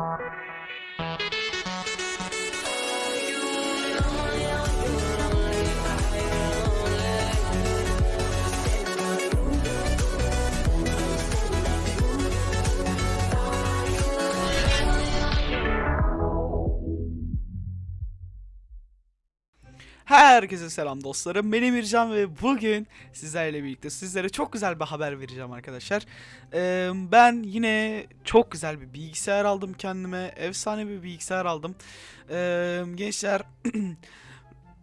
Thank you. Herkese selam dostlarım. Benim İrcan ve bugün sizlerle birlikte sizlere çok güzel bir haber vereceğim arkadaşlar. Ee, ben yine çok güzel bir bilgisayar aldım kendime. Efsane bir bilgisayar aldım. Ee, gençler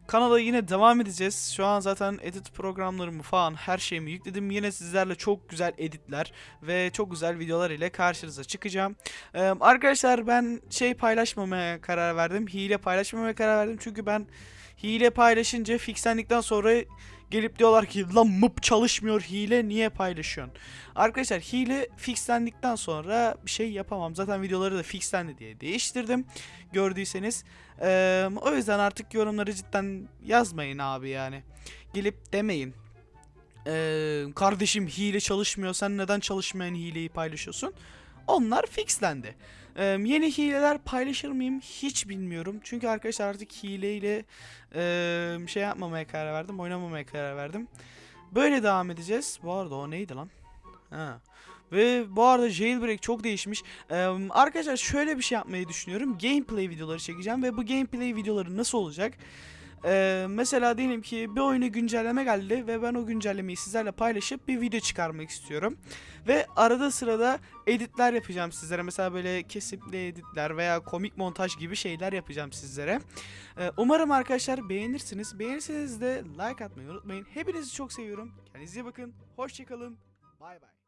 kanala yine devam edeceğiz. Şu an zaten edit programlarımı falan her şeyimi yükledim. Yine sizlerle çok güzel editler ve çok güzel videolar ile karşınıza çıkacağım. Ee, arkadaşlar ben şey paylaşmamaya karar verdim. Hile paylaşmamaya karar verdim. Çünkü ben hile paylaşınca fixlendikten sonra gelip diyorlar ki lan mıp çalışmıyor hile niye paylaşıyorsun? Arkadaşlar hile fixlendikten sonra bir şey yapamam. Zaten videoları da fixlendi diye değiştirdim. Gördüyseniz. Ee, o yüzden artık yorumları cidden yazmayın abi yani. Gelip demeyin. Ee, kardeşim hile çalışmıyor sen neden çalışmayan hileyi paylaşıyorsun? Onlar fixlendi. Ee, yeni hileler paylaşır mıyım hiç bilmiyorum. Çünkü arkadaşlar artık hileyle ee, şey yapmamaya karar verdim. Oynamamaya karar verdim. Böyle devam edeceğiz. Bu arada o neydi lan? Ha. Ve bu arada jailbreak çok değişmiş. Ee, arkadaşlar şöyle bir şey yapmayı düşünüyorum. Gameplay videoları çekeceğim ve bu gameplay videoları nasıl olacak? Ee, mesela diyelim ki bir oyuna güncelleme geldi ve ben o güncellemeyi sizlerle paylaşıp bir video çıkarmak istiyorum. Ve arada sırada editler yapacağım sizlere. Mesela böyle kesipli editler veya komik montaj gibi şeyler yapacağım sizlere. Ee, umarım arkadaşlar beğenirsiniz. Beğenirseniz de like atmayı unutmayın. Hepinizi çok seviyorum. Kendinize iyi bakın. Hoşçakalın. Bay bay.